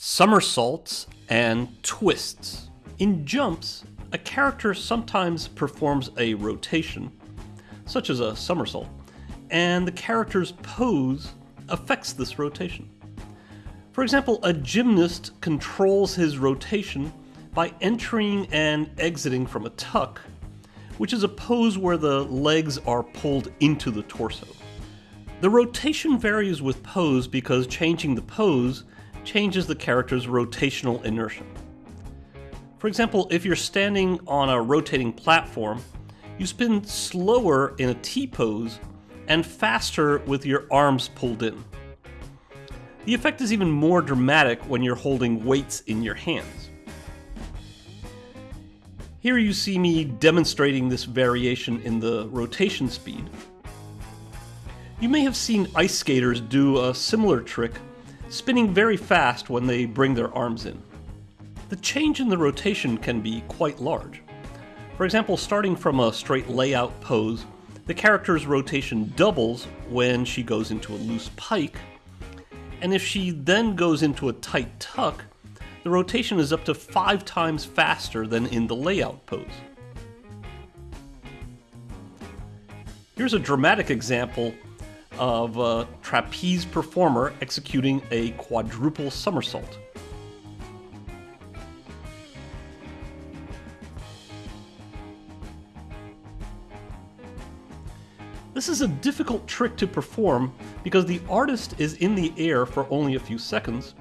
somersaults, and twists. In jumps, a character sometimes performs a rotation, such as a somersault, and the character's pose affects this rotation. For example, a gymnast controls his rotation by entering and exiting from a tuck, which is a pose where the legs are pulled into the torso. The rotation varies with pose because changing the pose changes the character's rotational inertia. For example, if you're standing on a rotating platform, you spin slower in a T pose and faster with your arms pulled in. The effect is even more dramatic when you're holding weights in your hands. Here you see me demonstrating this variation in the rotation speed. You may have seen ice skaters do a similar trick spinning very fast when they bring their arms in. The change in the rotation can be quite large. For example, starting from a straight layout pose, the character's rotation doubles when she goes into a loose pike, and if she then goes into a tight tuck, the rotation is up to five times faster than in the layout pose. Here's a dramatic example of a trapeze performer executing a quadruple somersault. This is a difficult trick to perform because the artist is in the air for only a few seconds.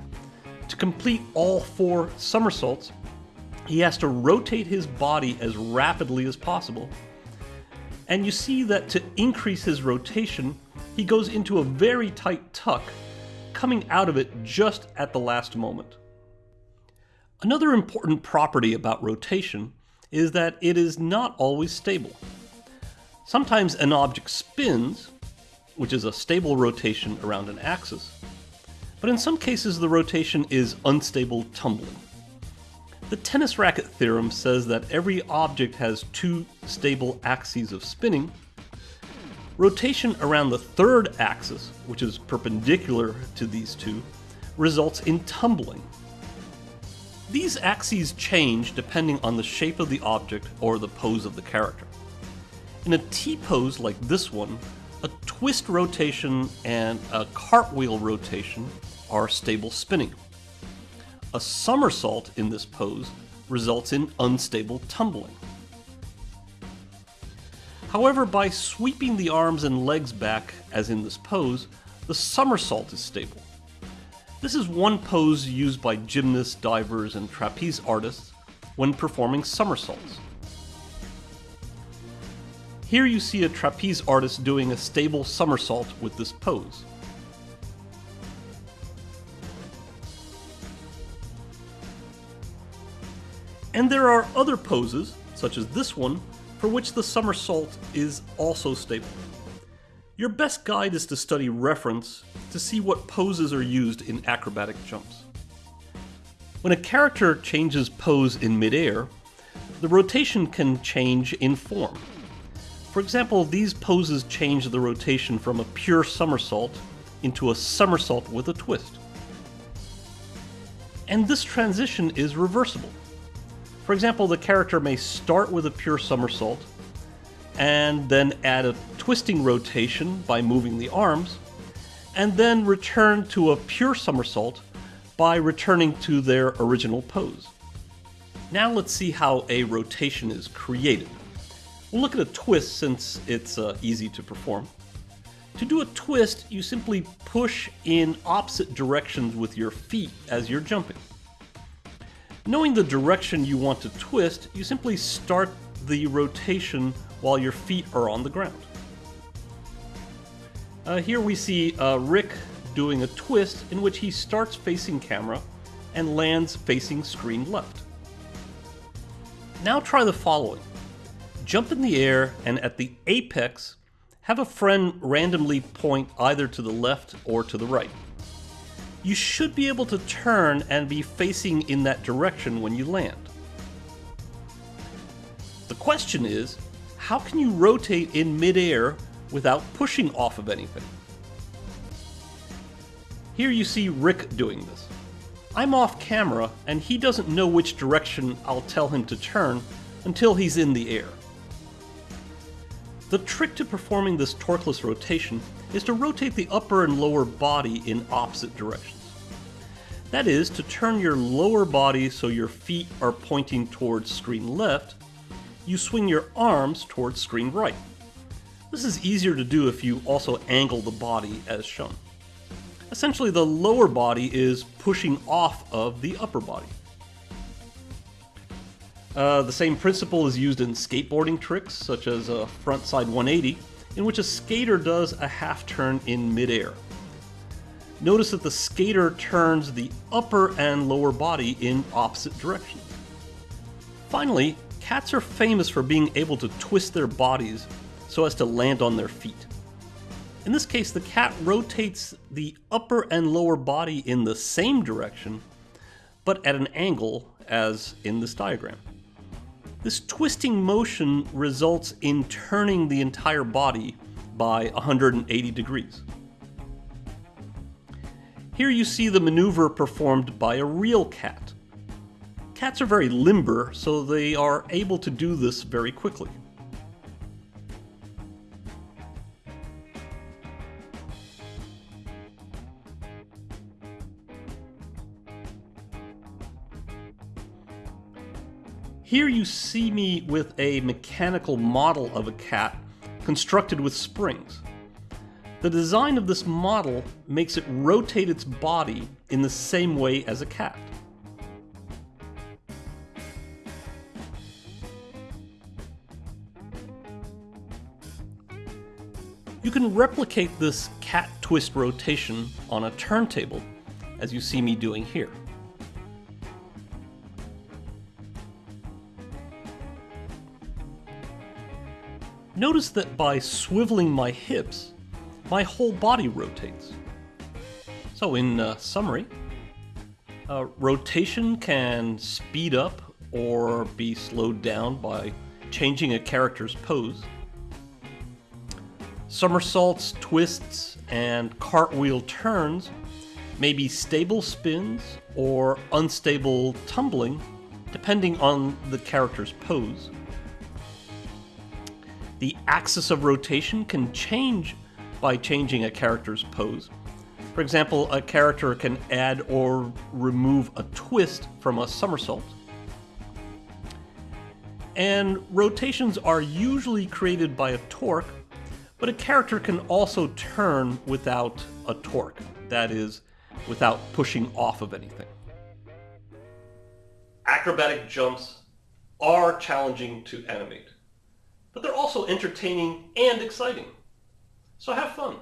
To complete all four somersaults, he has to rotate his body as rapidly as possible. And you see that to increase his rotation, he goes into a very tight tuck, coming out of it just at the last moment. Another important property about rotation is that it is not always stable. Sometimes an object spins, which is a stable rotation around an axis, but in some cases the rotation is unstable tumbling. The tennis racket theorem says that every object has two stable axes of spinning, Rotation around the third axis, which is perpendicular to these two, results in tumbling. These axes change depending on the shape of the object or the pose of the character. In a T-pose like this one, a twist rotation and a cartwheel rotation are stable spinning. A somersault in this pose results in unstable tumbling. However, by sweeping the arms and legs back, as in this pose, the somersault is stable. This is one pose used by gymnasts, divers, and trapeze artists when performing somersaults. Here you see a trapeze artist doing a stable somersault with this pose. And there are other poses, such as this one, for which the somersault is also stable. Your best guide is to study reference to see what poses are used in acrobatic jumps. When a character changes pose in midair, the rotation can change in form. For example, these poses change the rotation from a pure somersault into a somersault with a twist. And this transition is reversible. For example, the character may start with a pure somersault, and then add a twisting rotation by moving the arms, and then return to a pure somersault by returning to their original pose. Now let's see how a rotation is created. We'll look at a twist since it's uh, easy to perform. To do a twist, you simply push in opposite directions with your feet as you're jumping. Knowing the direction you want to twist, you simply start the rotation while your feet are on the ground. Uh, here we see uh, Rick doing a twist in which he starts facing camera and lands facing screen left. Now try the following. Jump in the air and at the apex, have a friend randomly point either to the left or to the right you should be able to turn and be facing in that direction when you land. The question is, how can you rotate in midair without pushing off of anything? Here you see Rick doing this. I'm off camera and he doesn't know which direction I'll tell him to turn until he's in the air. The trick to performing this torqueless rotation is to rotate the upper and lower body in opposite directions. That is, to turn your lower body so your feet are pointing towards screen left, you swing your arms towards screen right. This is easier to do if you also angle the body as shown. Essentially, the lower body is pushing off of the upper body. Uh, the same principle is used in skateboarding tricks, such as a frontside 180, in which a skater does a half turn in midair. Notice that the skater turns the upper and lower body in opposite directions. Finally, cats are famous for being able to twist their bodies so as to land on their feet. In this case, the cat rotates the upper and lower body in the same direction, but at an angle as in this diagram. This twisting motion results in turning the entire body by 180 degrees. Here you see the maneuver performed by a real cat. Cats are very limber, so they are able to do this very quickly. Here you see me with a mechanical model of a cat constructed with springs. The design of this model makes it rotate its body in the same way as a cat. You can replicate this cat twist rotation on a turntable, as you see me doing here. Notice that by swiveling my hips, my whole body rotates. So in uh, summary, uh, rotation can speed up or be slowed down by changing a character's pose. Somersaults, twists, and cartwheel turns may be stable spins or unstable tumbling, depending on the character's pose. The axis of rotation can change by changing a character's pose. For example, a character can add or remove a twist from a somersault. And rotations are usually created by a torque, but a character can also turn without a torque, that is, without pushing off of anything. Acrobatic jumps are challenging to animate but they're also entertaining and exciting. So have fun.